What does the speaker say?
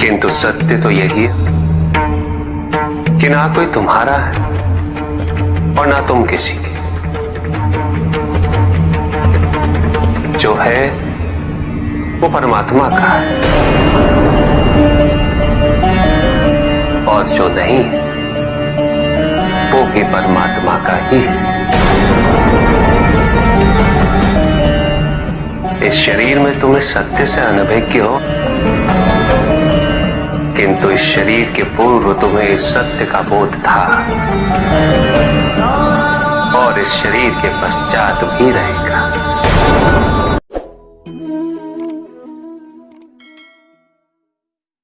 किंतु सत्य तो यही है कि ना कोई तुम्हारा है और ना तुम किसी की। जो है, वो परमात्मा का है। और जो नहीं, वो भी परमात्मा का ही है। इस शरीर में तुम्हें सत्य से अनभिज्ञ हो किंतु इस शरीर के पूर्व तुम्हें सत्य का बोध था। और इस शरीर के पश्चात भी रहेगा